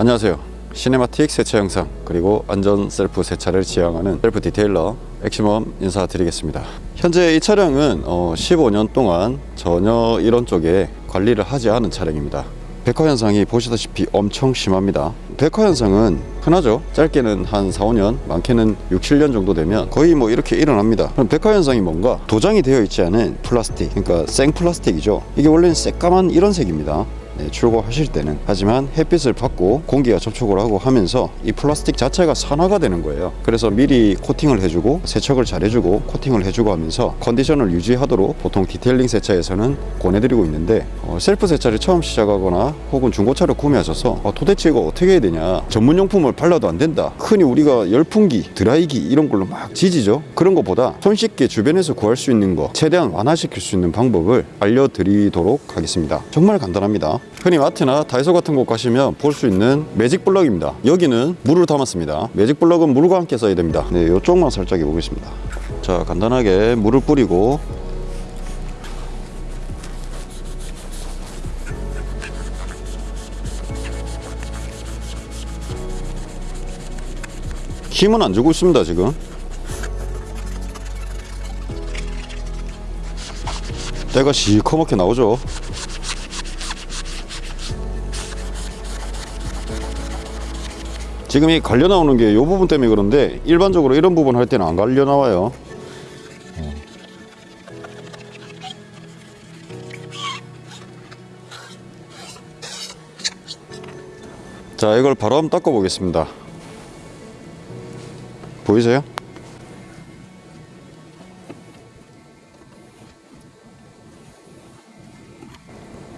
안녕하세요. cinematic 세차 영상 그리고 안전 셀프 세차를 지향하는 셀프 detailer 엑시멈 인사드리겠습니다. 현재 이 차량은 어, 15년 동안 전혀 이런 쪽에 관리를 하지 않은 차량입니다. 백화 현상이 보시다시피 엄청 심합니다. 백화 현상은 흔하죠? 짧게는 한 4, 5년 많게는 6, 7년 정도 되면 거의 뭐 이렇게 일어납니다. 그럼 백화 현상이 뭔가 도장이 되어 있지 않은 플라스틱 그러니까 생 플라스틱이죠? 이게 원래는 새까만 이런 색입니다. 네, 출고하실 때는. 하지만 햇빛을 받고 공기가 접촉을 하고 하면서 이 플라스틱 자체가 산화가 되는 거예요. 그래서 미리 코팅을 해주고 세척을 잘 해주고 코팅을 해주고 하면서 컨디션을 유지하도록 보통 detailing 세차에서는 권해드리고 있는데 어, 셀프 세차를 처음 시작하거나 혹은 중고차를 구매하셔서 어, 도대체 이거 어떻게 해야 되냐. 전문용품을 발라도 안 된다. 흔히 우리가 열풍기 드라이기 이런 걸로 막 지지죠. 그런 것보다 손쉽게 주변에서 구할 수 있는 거 최대한 완화시킬 수 있는 방법을 알려드리도록 하겠습니다. 정말 간단합니다 흔히 마트나 다이소 같은 곳 가시면 볼 수 있는 매직 블럭입니다. 여기는 물을 담았습니다. 매직 블럭은 물과 함께 써야 됩니다. 네 이쪽만 살짝 해보겠습니다. 자 간단하게 물을 뿌리고 힘은 안 주고 있습니다 지금. 때가 시커멓게 나오죠 지금 이 갈려 나오는 게 이 부분 때문에 그런데 일반적으로 이런 부분 할 때는 안 갈려 나와요. 자 이걸 바로 한번 닦아 보겠습니다. 보이세요?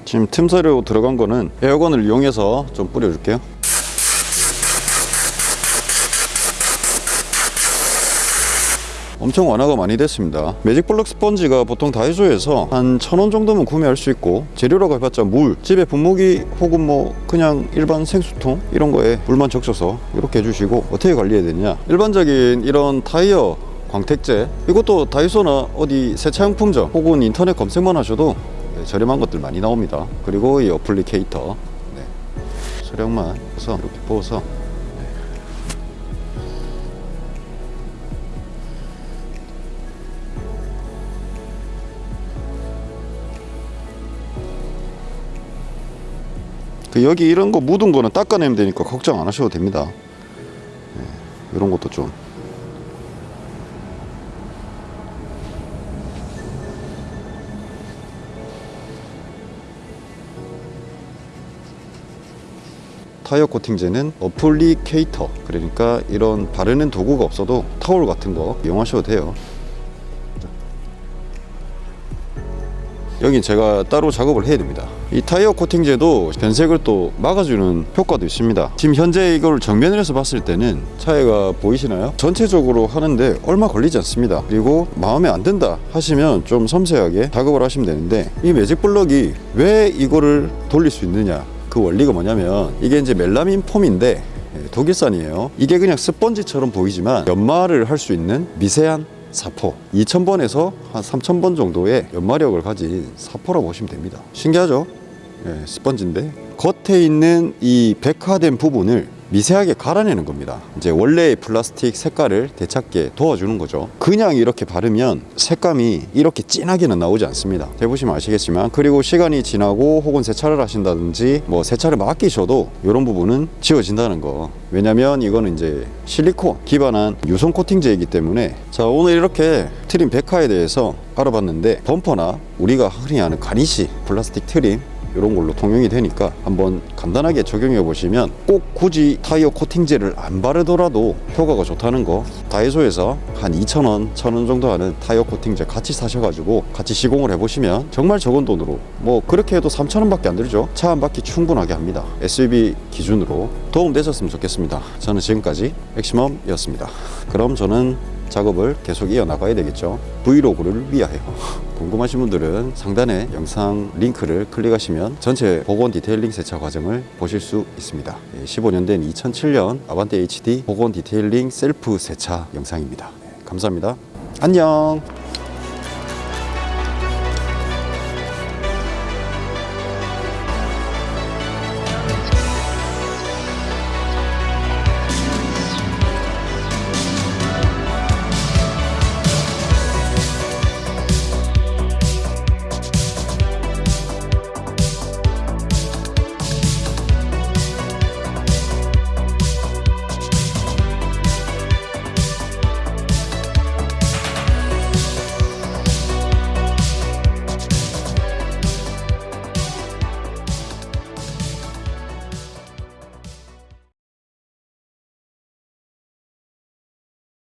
지금 틈새로 들어간 거는 에어건을 이용해서 좀 뿌려줄게요 엄청 완화가 많이 됐습니다 매직 블럭 스펀지가 보통 다이소에서 한 천 원 정도면 구매할 수 있고 재료라고 해봤자 물 집에 분무기 혹은 뭐 그냥 일반 생수통 이런 거에 물만 적셔서 이렇게 해주시고 어떻게 관리해야 되냐 일반적인 이런 타이어 광택제 이것도 다이소나 어디 세차용품점 혹은 인터넷 검색만 하셔도 네, 저렴한 것들 많이 나옵니다 그리고 이 어플리케이터 네. 소량만 해서 이렇게 부어서 여기 이런 거 묻은 거는 닦아내면 되니까 걱정 안 하셔도 됩니다. 네, 이런 것도 좀. 타이어 코팅제는 어플리케이터 그러니까 이런 바르는 도구가 없어도 타올 같은 거 이용하셔도 돼요 여긴 제가 따로 작업을 해야 됩니다. 이 타이어 코팅제도 변색을 또 막아주는 효과도 있습니다. 지금 현재 이걸 정면을 해서 봤을 때는 차이가 보이시나요? 전체적으로 하는데 얼마 걸리지 않습니다. 그리고 마음에 안 든다 하시면 좀 섬세하게 작업을 하시면 되는데 이 매직 블럭이 왜 이거를 돌릴 수 있느냐? 그 원리가 뭐냐면 이게 이제 멜라민 폼인데 예, 독일산이에요. 이게 그냥 스펀지처럼 보이지만 연마를 할 수 있는 미세한 사포. 2000번에서 한 3000번 정도의 연마력을 가진 사포라고 보시면 됩니다. 신기하죠? 예, 스펀지인데 겉에 있는 이 백화된 부분을 미세하게 갈아내는 겁니다. 이제 원래의 플라스틱 색깔을 되찾게 도와주는 거죠. 그냥 이렇게 바르면 색감이 이렇게 진하게는 나오지 않습니다. 해보시면 아시겠지만 그리고 시간이 지나고 혹은 세차를 하신다든지 뭐 세차를 맡기셔도 이런 부분은 지워진다는 거. 왜냐면 이거는 이제 실리콘 기반한 유성 코팅제이기 때문에 자 오늘 이렇게 trim 백화에 대해서 알아봤는데 범퍼나 우리가 흔히 아는 garnish 플라스틱 trim 이런 걸로 통용이 되니까 한번 간단하게 적용해 보시면 꼭 굳이 타이어 코팅제를 안 바르더라도 효과가 좋다는 거. 다이소에서 한 2,000원, 1,000원 정도 하는 타이어 코팅제 같이 사셔가지고 같이 시공을 해보시면 정말 적은 돈으로 뭐 그렇게 해도 3,000원 밖에 안 들죠? 차 한 바퀴 충분하게 합니다. SUV 기준으로 도움 되셨으면 좋겠습니다. 저는 지금까지 엑시멈이었습니다. 그럼 저는 작업을 계속 이어나가야 되겠죠. 브이로그를 위하여. 궁금하신 분들은 상단에 영상 링크를 클릭하시면 전체 복원 detailing 세차 과정을 보실 수 있습니다. 15년 된 2007년 아반떼 HD 복원 detailing 셀프 세차 영상입니다. 네, 감사합니다. 안녕